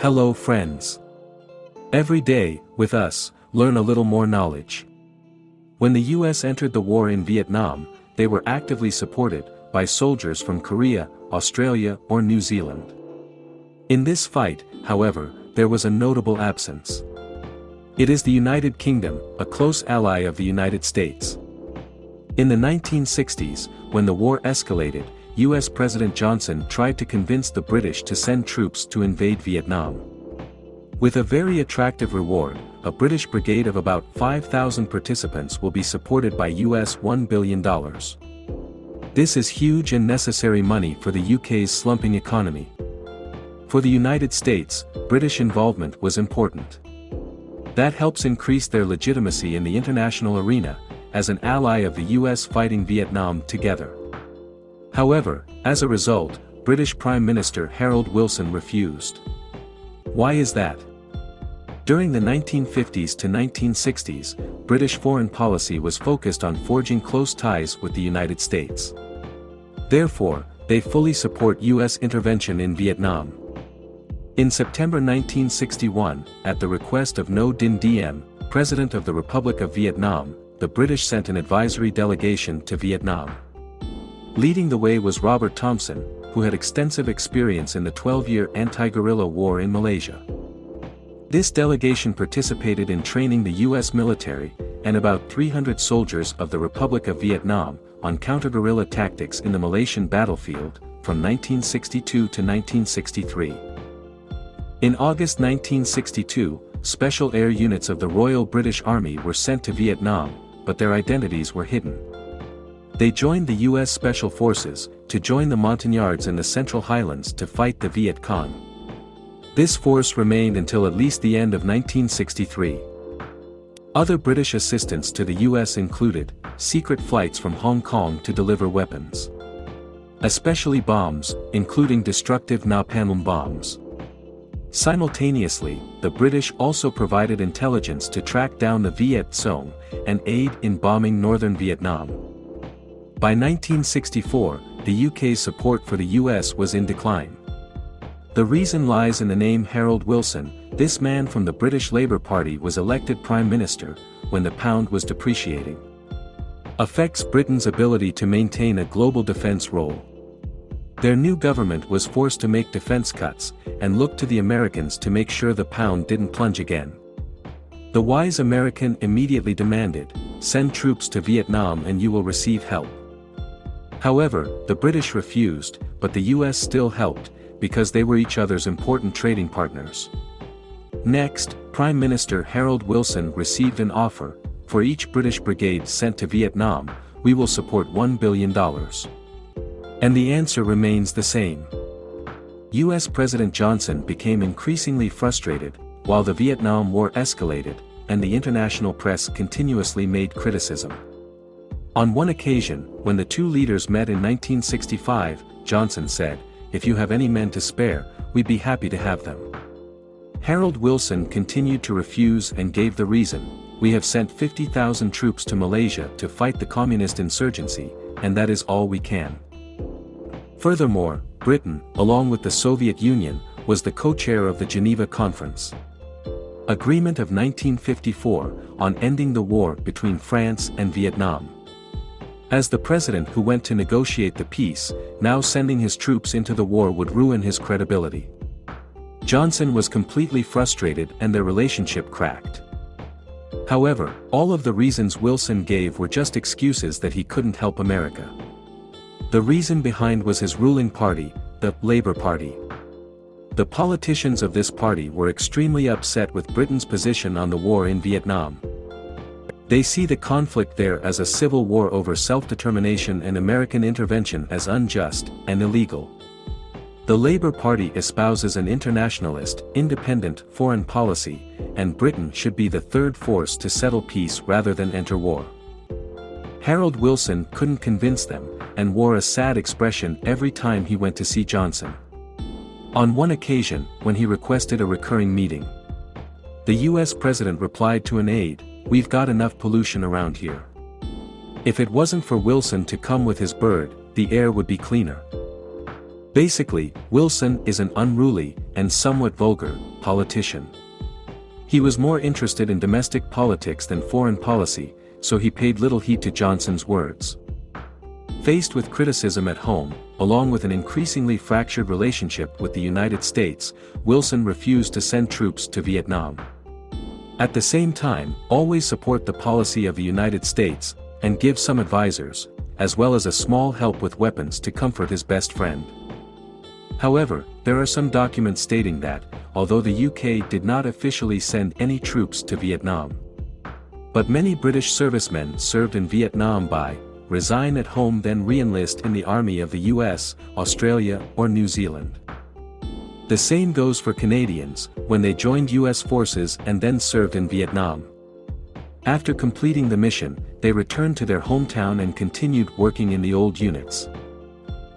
Hello friends. Every day, with us, learn a little more knowledge. When the US entered the war in Vietnam, they were actively supported by soldiers from Korea, Australia or New Zealand. In this fight, however, there was a notable absence. It is the United Kingdom, a close ally of the United States. In the 1960s, when the war escalated, US President Johnson tried to convince the British to send troops to invade Vietnam. With a very attractive reward, a British brigade of about 5,000 participants will be supported by US $1 billion. This is huge and necessary money for the UK's slumping economy. For the United States, British involvement was important. That helps increase their legitimacy in the international arena, as an ally of the US fighting Vietnam together. However, as a result, British Prime Minister Harold Wilson refused. Why is that? During the 1950s to 1960s, British foreign policy was focused on forging close ties with the United States. Therefore, they fully support US intervention in Vietnam. In September 1961, at the request of Ngo Dinh Diem, President of the Republic of Vietnam, the British sent an advisory delegation to Vietnam. Leading the way was Robert Thompson, who had extensive experience in the 12-year anti-guerrilla war in Malaysia. This delegation participated in training the U.S. military, and about 300 soldiers of the Republic of Vietnam, on counter-guerrilla tactics in the Malaysian battlefield, from 1962 to 1963. In August 1962, special air units of the Royal British Army were sent to Vietnam, but their identities were hidden. They joined the U.S. Special Forces, to join the Montagnards in the Central Highlands to fight the Viet Cong. This force remained until at least the end of 1963. Other British assistance to the U.S. included, secret flights from Hong Kong to deliver weapons. Especially bombs, including destructive napalm bombs. Simultaneously, the British also provided intelligence to track down the Viet Cong, and aid in bombing northern Vietnam. By 1964, the UK's support for the US was in decline. The reason lies in the name Harold Wilson, this man from the British Labour Party was elected Prime Minister, when the pound was depreciating. Affects Britain's ability to maintain a global defence role. Their new government was forced to make defence cuts, and looked to the Americans to make sure the pound didn't plunge again. The wise American immediately demanded, send troops to Vietnam and you will receive help. However, the British refused, but the US still helped, because they were each other's important trading partners. Next, Prime Minister Harold Wilson received an offer, for each British brigade sent to Vietnam, we will support $1 billion. And the answer remains the same. US President Johnson became increasingly frustrated, while the Vietnam War escalated, and the international press continuously made criticism. On one occasion, when the two leaders met in 1965, Johnson said, if you have any men to spare, we'd be happy to have them. Harold Wilson continued to refuse and gave the reason, we have sent 50,000 troops to Malaysia to fight the communist insurgency, and that is all we can. Furthermore, Britain, along with the Soviet Union, was the co-chair of the Geneva Conference. Agreement of 1954, on ending the war between France and Vietnam. As the president who went to negotiate the peace, now sending his troops into the war would ruin his credibility. Johnson was completely frustrated and their relationship cracked. However, all of the reasons Wilson gave were just excuses that he couldn't help America. The reason behind was his ruling party, the Labour Party. The politicians of this party were extremely upset with Britain's position on the war in Vietnam. They see the conflict there as a civil war over self-determination and American intervention as unjust and illegal. The Labour Party espouses an internationalist, independent foreign policy, and Britain should be the third force to settle peace rather than enter war. Harold Wilson couldn't convince them, and wore a sad expression every time he went to see Johnson. On one occasion, when he requested a recurring meeting, the US president replied to an aide, we've got enough pollution around here. If it wasn't for Wilson to come with his bird, the air would be cleaner. Basically, Wilson is an unruly, and somewhat vulgar, politician. He was more interested in domestic politics than foreign policy, so he paid little heed to Johnson's words. Faced with criticism at home, along with an increasingly fractured relationship with the United States, Wilson refused to send troops to Vietnam. At the same time, always support the policy of the United States, and give some advisors, as well as a small help with weapons to comfort his best friend. However, there are some documents stating that, although the UK did not officially send any troops to Vietnam. But many British servicemen served in Vietnam by, resign at home then re-enlist in the army of the US, Australia or New Zealand. The same goes for Canadians, when they joined US forces and then served in Vietnam. After completing the mission, they returned to their hometown and continued working in the old units.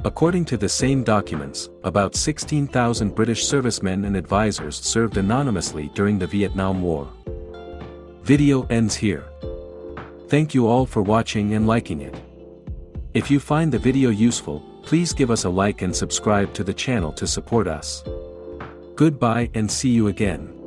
According to the same documents, about 16,000 British servicemen and advisors served anonymously during the Vietnam War. Video ends here. Thank you all for watching and liking it. If you find the video useful, please give us a like and subscribe to the channel to support us. Goodbye and see you again.